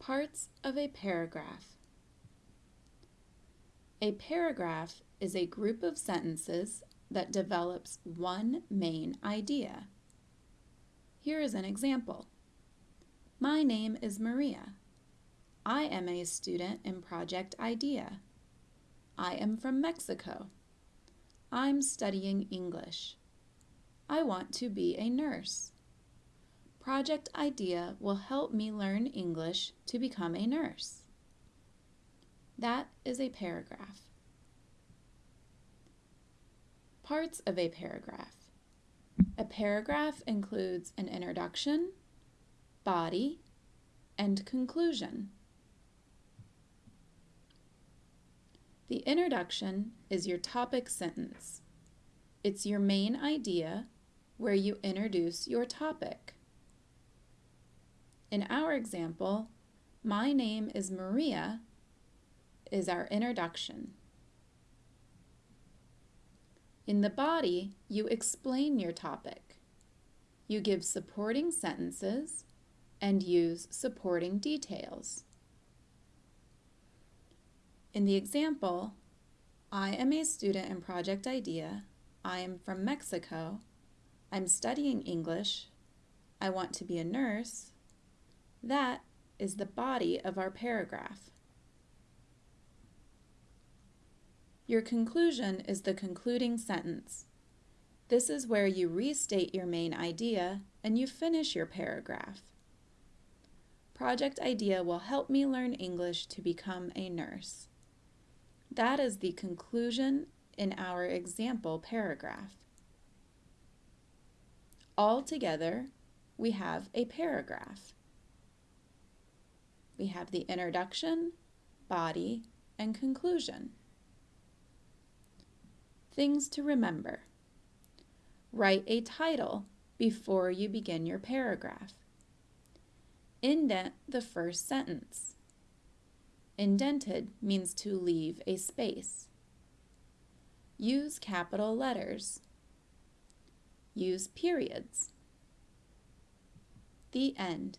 Parts of a paragraph. A paragraph is a group of sentences that develops one main idea. Here is an example. My name is Maria. I am a student in Project IDEA. I am from Mexico. I'm studying English. I want to be a nurse. Project IDEA will help me learn English to become a nurse. That is a paragraph. Parts of a paragraph. A paragraph includes an introduction, body, and conclusion. The introduction is your topic sentence. It's your main idea where you introduce your topic. In our example, my name is Maria is our introduction. In the body, you explain your topic. You give supporting sentences and use supporting details. In the example, I am a student in Project IDEA. I am from Mexico. I'm studying English. I want to be a nurse. That is the body of our paragraph. Your conclusion is the concluding sentence. This is where you restate your main idea and you finish your paragraph. Project IDEA will help me learn English to become a nurse. That is the conclusion in our example paragraph. Altogether, we have a paragraph. We have the introduction, body, and conclusion. Things to remember. Write a title before you begin your paragraph. Indent the first sentence. Indented means to leave a space. Use capital letters. Use periods. The end.